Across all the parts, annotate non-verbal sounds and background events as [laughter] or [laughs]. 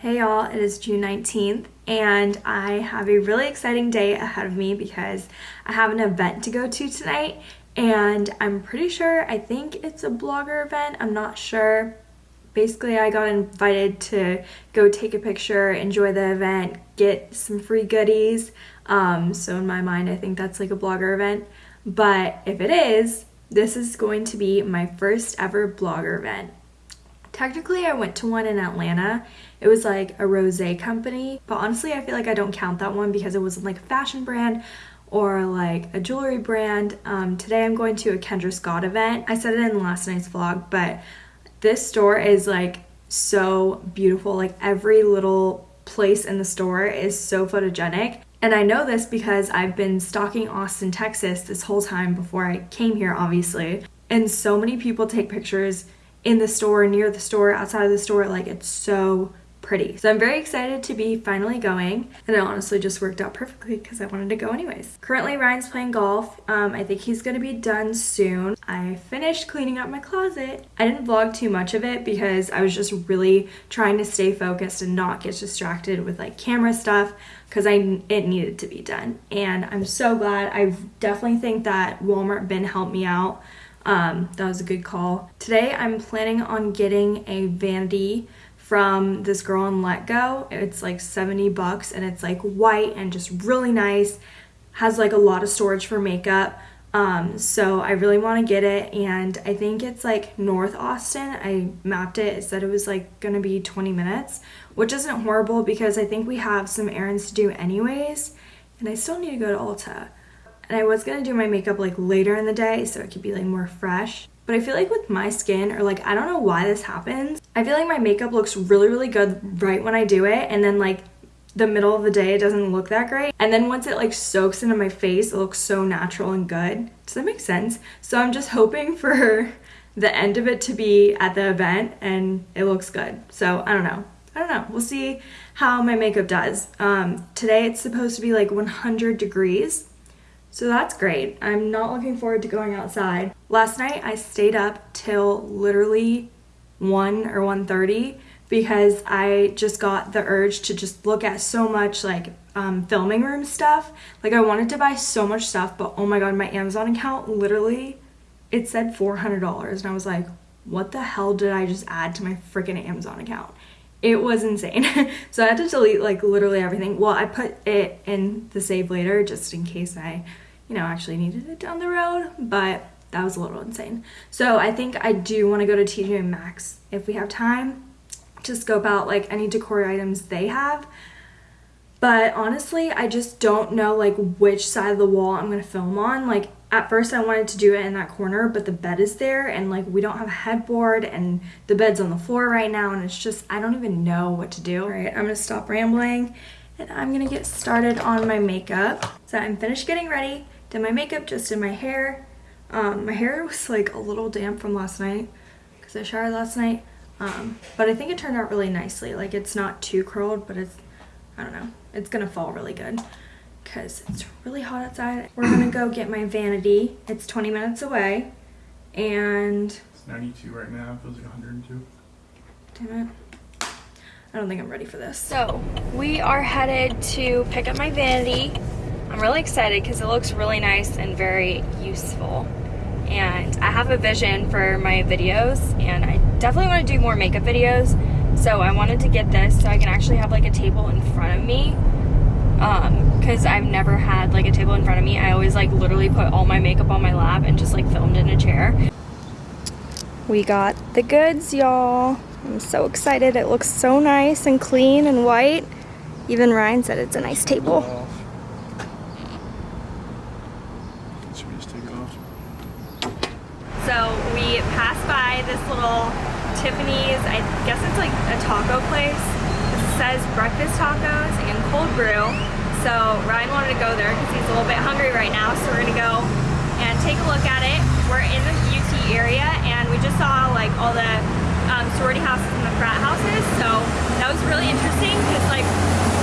Hey y'all, it is June 19th and I have a really exciting day ahead of me because I have an event to go to tonight and I'm pretty sure, I think it's a blogger event, I'm not sure. Basically, I got invited to go take a picture, enjoy the event, get some free goodies. Um, so in my mind, I think that's like a blogger event. But if it is, this is going to be my first ever blogger event. Technically, I went to one in Atlanta. It was like a rosé company, but honestly, I feel like I don't count that one because it wasn't like a fashion brand or like a jewelry brand. Um, today I'm going to a Kendra Scott event. I said it in last night's vlog, but this store is like so beautiful. Like every little place in the store is so photogenic. And I know this because I've been stalking Austin, Texas this whole time before I came here, obviously. And so many people take pictures in the store, near the store, outside of the store. Like it's so pretty. So I'm very excited to be finally going and it honestly just worked out perfectly because I wanted to go anyways. Currently Ryan's playing golf. Um, I think he's going to be done soon. I finished cleaning up my closet. I didn't vlog too much of it because I was just really trying to stay focused and not get distracted with like camera stuff because I it needed to be done and I'm so glad. I definitely think that Walmart bin helped me out um, that was a good call. Today I'm planning on getting a vanity from this girl on Let Go. It's like 70 bucks and it's like white and just really nice. Has like a lot of storage for makeup. Um, so I really want to get it and I think it's like North Austin. I mapped it. It said it was like going to be 20 minutes, which isn't horrible because I think we have some errands to do anyways. And I still need to go to Ulta. And I was gonna do my makeup like later in the day so it could be like more fresh. But I feel like with my skin, or like, I don't know why this happens. I feel like my makeup looks really, really good right when I do it. And then like the middle of the day, it doesn't look that great. And then once it like soaks into my face, it looks so natural and good. Does that make sense? So I'm just hoping for [laughs] the end of it to be at the event and it looks good. So I don't know. I don't know. We'll see how my makeup does. Um, today it's supposed to be like 100 degrees. So that's great. I'm not looking forward to going outside. Last night I stayed up till literally 1 or 1.30 because I just got the urge to just look at so much like um, filming room stuff. Like I wanted to buy so much stuff, but oh my god, my Amazon account literally, it said $400 and I was like, what the hell did I just add to my freaking Amazon account? It was insane. [laughs] so I had to delete like literally everything. Well, I put it in the save later just in case I, you know, actually needed it down the road, but that was a little insane. So I think I do want to go to TJ Maxx if we have time to scope out like any decor items they have. But honestly, I just don't know like which side of the wall I'm going to film on. Like at first I wanted to do it in that corner, but the bed is there and like we don't have a headboard and the bed's on the floor right now and it's just, I don't even know what to do. All right, I'm gonna stop rambling and I'm gonna get started on my makeup. So I'm finished getting ready, did my makeup, just did my hair. Um, my hair [laughs] was like a little damp from last night because I showered last night. Um, but I think it turned out really nicely. Like it's not too curled, but it's, I don't know, it's gonna fall really good because it's really hot outside. We're gonna go get my vanity. It's 20 minutes away and... It's 92 right now, it feels like 102. Damn it. I don't think I'm ready for this. So, we are headed to pick up my vanity. I'm really excited because it looks really nice and very useful. And I have a vision for my videos and I definitely want to do more makeup videos. So I wanted to get this so I can actually have like a table in front of me because um, I've never had like a table in front of me. I always like literally put all my makeup on my lap and just like filmed in a chair. We got the goods, y'all. I'm so excited. It looks so nice and clean and white. Even Ryan said it's a nice table. So we passed by this little Tiffany's, I guess it's like a taco place. Says breakfast tacos and cold brew. So Ryan wanted to go there because he's a little bit hungry right now. So we're gonna go and take a look at it. We're in the UT area and we just saw like all the um, sorority houses and the frat houses. So that was really interesting because like, oh.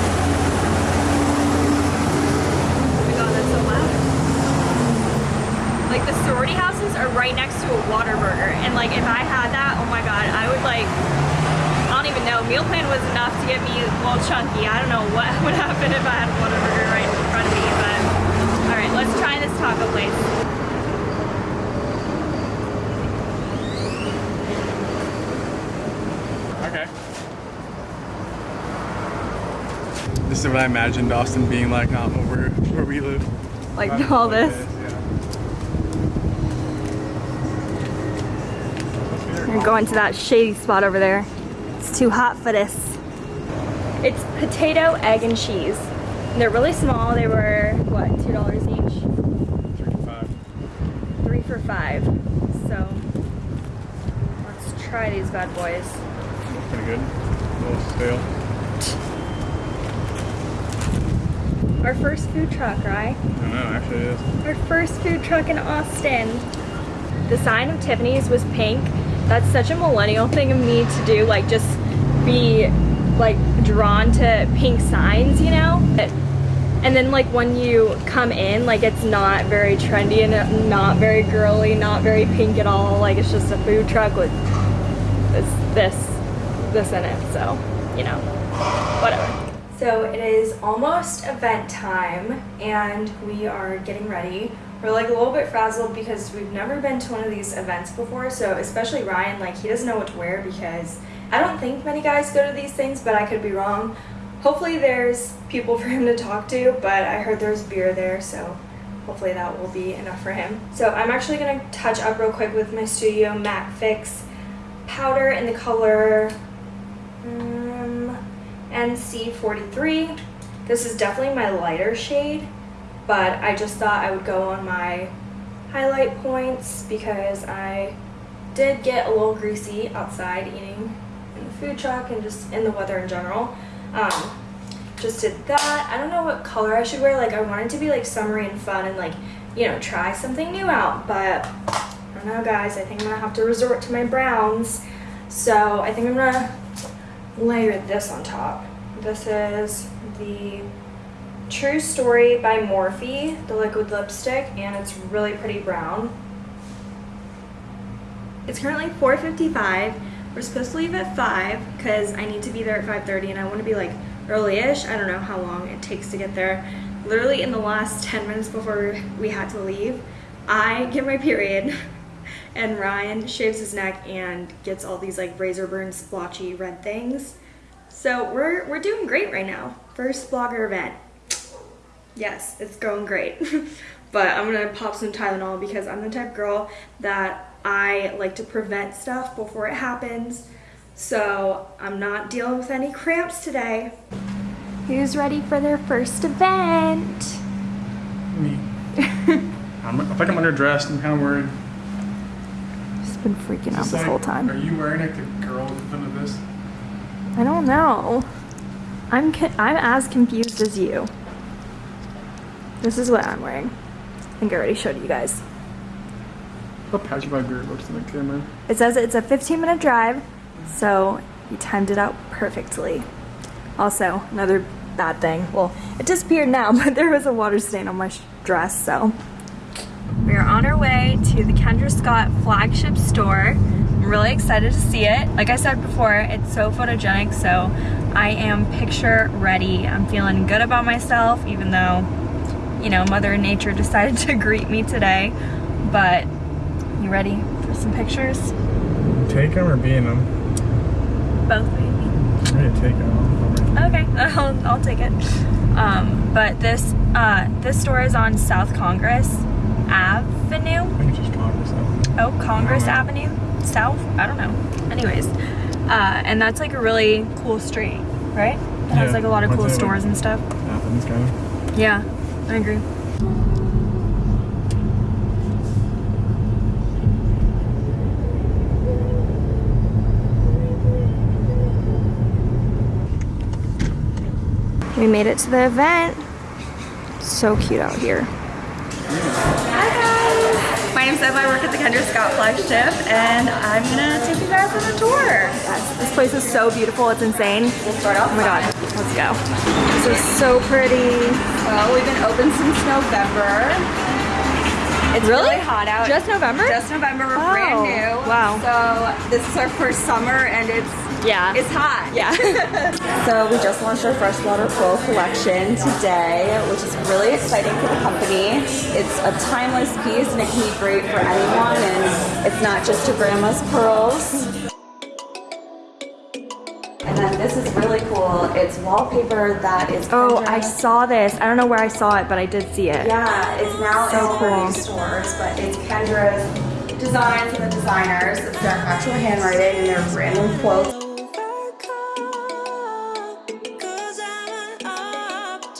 Like the sorority houses are right next to a Whataburger and like if I had that, oh my god, I would like, I don't even know, meal plan was enough to get me a little chunky. I don't know what [laughs] would happen if I had a Whataburger right in front of me, but all right, let's try this taco place. Okay. This is what I imagined Austin being like um, over where we live. Like Right, all like this. yeah. We're going to that shady spot over there. It's too hot for this. It's potato, egg, and cheese. They're really small. They were, what, $2 each? Three to five. Three for five. So, let's try these bad boys. Looks pretty good. A little stale. Our first food truck, right? I don't know, actually it is. Our first food truck in Austin. The sign of Tiffany's was pink. That's such a millennial thing of me to do, like just be like drawn to pink signs, you know? And then like when you come in, like it's not very trendy and not very girly, not very pink at all. Like it's just a food truck with this, this, this in it. So, you know, whatever. So it is almost event time and we are getting ready. We're like a little bit frazzled because we've never been to one of these events before. So especially Ryan, like he doesn't know what to wear because I don't think many guys go to these things, but I could be wrong. Hopefully there's people for him to talk to, but I heard there's beer there, so hopefully that will be enough for him. So I'm actually gonna touch up real quick with my Studio Matte Fix powder in the color um, NC43. This is definitely my lighter shade, but I just thought I would go on my highlight points because I did get a little greasy outside eating in the food truck and just in the weather in general. Um, just did that. I don't know what color I should wear. Like I wanted to be like summery and fun and like, you know, try something new out. But I don't know guys, I think I'm gonna have to resort to my browns. So I think I'm gonna layer this on top. This is the True Story by Morphe, the liquid lipstick, and it's really pretty brown. It's currently 4.55. We're supposed to leave at 5 because I need to be there at 5.30 and I want to be like early-ish. I don't know how long it takes to get there. Literally in the last 10 minutes before we had to leave, I get my period and Ryan shaves his neck and gets all these like razor burn splotchy red things. So we're, we're doing great right now. First blogger event. Yes, it's going great. [laughs] but I'm gonna pop some Tylenol because I'm the type of girl that I like to prevent stuff before it happens. So I'm not dealing with any cramps today. Who's ready for their first event? Me. [laughs] I'm, I think I'm underdressed. I'm kind of worried. Just been freaking out this like- whole time. Are you wearing like the girl in front of this? I don't know. I'm I'm as confused as you. This is what I'm wearing. I think I already showed you guys. How patchy my beard looks in the camera. It says it's a 15 minute drive, so you timed it out perfectly. Also, another bad thing. Well, it disappeared now, [laughs] but there was a water stain on my dress, so. Are on our way to the Kendra Scott flagship store. I'm really excited to see it. Like I said before, it's so photogenic, so I am picture ready. I'm feeling good about myself, even though, you know, Mother Nature [laughs] decided to greet me today. But you ready for some pictures? Take them or be in them? Both, maybe. I'm ready to take them. Okay, [laughs] I'll, I'll take it. Um, but this uh, this store is on South Congress Avenue. I think it's just Congress though. Oh, Congress no. Avenue? South? I don't know. Anyways, uh, and that's like a really cool street, right? It has like a lot of cool stores and stuff. Athens kind of. Yeah, I agree. We made it to the event. So cute out here. Hi guys! My name's Eva, I work at the Kendra Scott flagship and I'm gonna take you guys on a tour. Yes, this place is so beautiful, it's insane. We'll start off. Oh my god, let's go. This is so pretty. Well, we've been open since November. It's Really? really, hot out. Just November? Just November. We're Wow. brand new. Wow. So this is our first summer, and it's Yeah. it's hot. Yeah. [laughs] So we just launched our freshwater pearl collection today, which is really exciting for the company. It's a timeless piece and it can be great for anyone and it's not just a grandma's pearls. Really cool. It's wallpaper that is Oh, I saw this. I don't know where I saw it, but I did see it. Yeah, it's now So in cool. new stores, but it's Kendra's designs and the designers. It's their actual handwriting and their random quotes.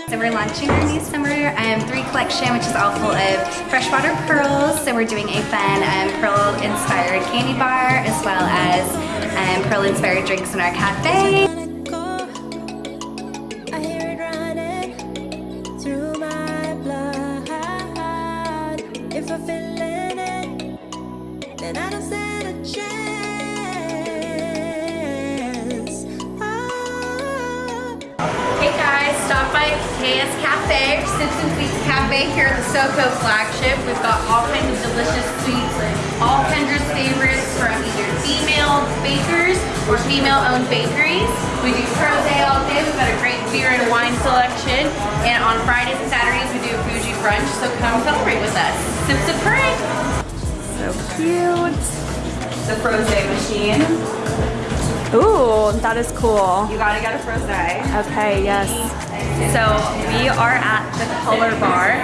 So we're launching our new summer um, three collection, which is all full of freshwater pearls. So we're doing a fun um, pearl-inspired candy bar, as well as um, pearl-inspired drinks in our cafe. Kinds of delicious sweets, all Kendra's favorites from either female bakers or female-owned bakeries. We do Pro Day all day. We've got a great beer and wine selection. And on Fridays and Saturdays, we do a bougie brunch, so come celebrate with us. Simpson Pray! So cute. The Frosé machine. Ooh, that is cool. You gotta get a Frosé. Okay, yes. So we are at the Color Bar.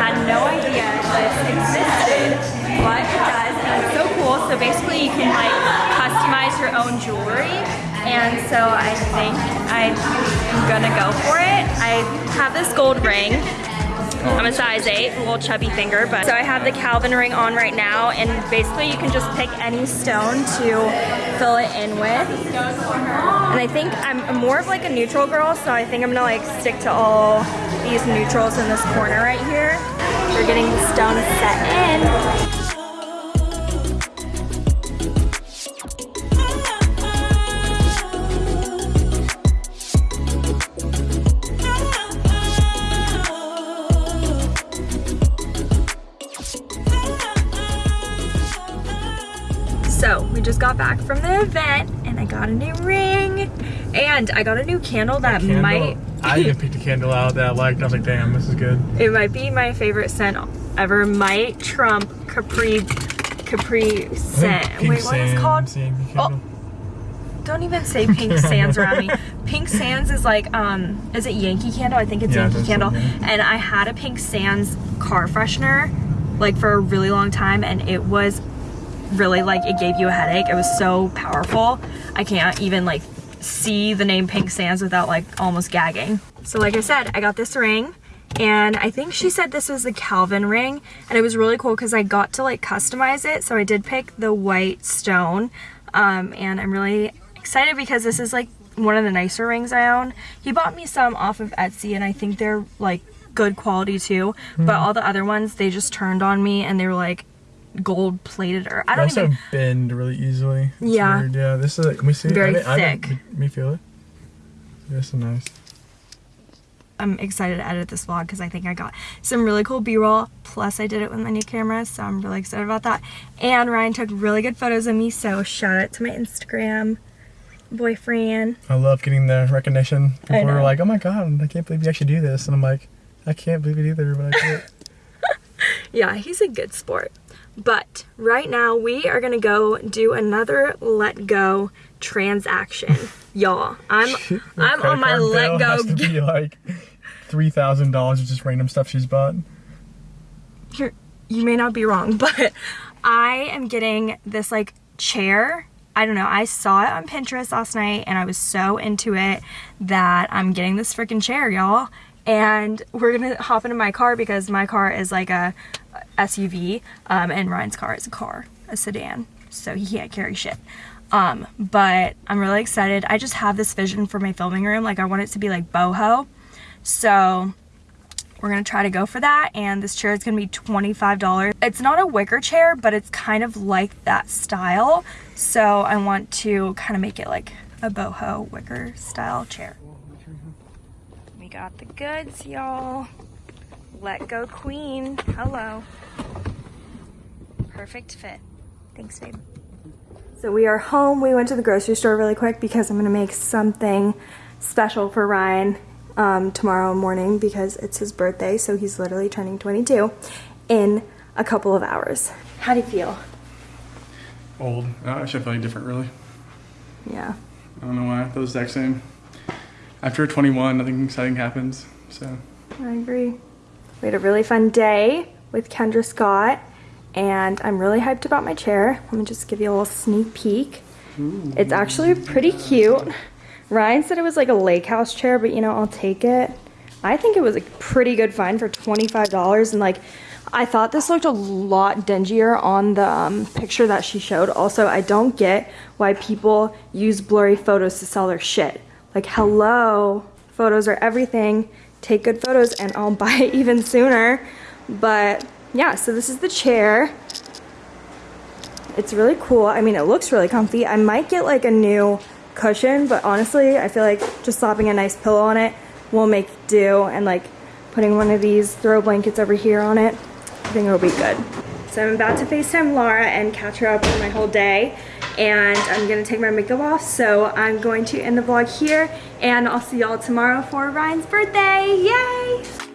Had no idea this existed, but it does, and it's so cool. So basically, you can like customize your own jewelry, and so I think I'm gonna go for it. I have this gold ring. I'm a size 8, a little chubby finger, but so I have the Calvin ring on right now, and basically you can just pick any stone to fill it in with. And I think I'm more of like a neutral girl, so I think I'm gonna like stick to all these neutrals in this corner right here. We're getting the stone set in. Got back from the event and I got a new ring and I got a new candle that Candle. might I even picked a candle out that I liked. I was like, damn, this is good. [laughs] it might be my favorite scent ever. Might trump Capri Capri scent. Wait, what is called? Oh, don't even say pink [laughs] sands around me. Pink sands is like um is it Yankee candle? I think it's Yeah, Yankee candle. yeah. And I had a pink sands car freshener like for a really long time and it was really like it gave you a headache. It was so powerful. I can't even like see the name Pink Sands without like almost gagging. So like I said, I got this ring and I think she said this was the Calvin ring and it was really cool because I got to like customize it. So I did pick the white stone um, and I'm really excited because this is like one of the nicer rings I own. He bought me some off of Etsy and I think they're like good quality too. But all the other ones, they just turned on me and they were like gold plated or I don't also even bend really easily. It's Yeah. weird. Yeah. This is. Like, can we see? it? Very I I thick. Me feel it. This is nice. I'm excited to edit this vlog because I think I got some really cool b-roll plus I did it with my new camera so I'm really excited about that and Ryan took really good photos of me so shout out to my Instagram boyfriend I love getting the recognition. People are like, "Oh my god, I can't believe you actually do this," and I'm like, "I can't believe it either, but I do it." [laughs] yeah he's a good sport but right now we are gonna go do another let go transaction [laughs] y'all I'm I'm on my let go. Has to be like three thousand dollars of just random stuff she's bought. you're, you may not be wrong, [laughs] but I am getting this like chair. I don't know. I saw it on Pinterest last night and I was so into it that I'm getting this freaking chair, y'all. And we're gonna hop into my car because my car is like a SUV, um, and Ryan's car is a car, a sedan. So he can't carry shit. Um, but I'm really excited. I just have this vision for my filming room. Like I want it to be like boho. So we're gonna try to go for that and this chair is gonna be $25 it's not a wicker chair but it's kind of like that style so i want to kind of make it like a boho wicker style chair got the goods y'all let go queen hello Perfect fit. Thanks, babe. So we are home. We went to the grocery store really quick because I'm gonna make something special for Ryan um, tomorrow morning because it's his birthday. So he's literally turning 22 in a couple of hours. How do you feel? Old. Uh, actually, I feel different, really. Yeah. I don't know why. I feel the exact same. After 21, nothing exciting happens. So, I agree. We had a really fun day with Kendra Scott, and I'm really hyped about my chair. Let me just give you a little sneak peek. It's actually pretty cute. Ryan said it was like a lake house chair, but you know, I'll take it. I think it was a pretty good find for $25, and like, I thought this looked a lot dingier on the um, picture that she showed. Also, I don't get why people use blurry photos to sell their shit. Like, hello, photos are everything. Take good photos and I'll [laughs] buy it even sooner. But yeah, so this is the chair. It's really cool. I mean, it looks really comfy. I might get like a new cushion, but honestly, I feel like just slapping a nice pillow on it will make do and like putting one of these throw blankets over here on it, I think it'll be good. So I'm about to FaceTime Laura and catch her up on my whole day and I'm gonna take my makeup off. So I'm going to end the vlog here and I'll see y'all tomorrow for Ryan's birthday. Yay!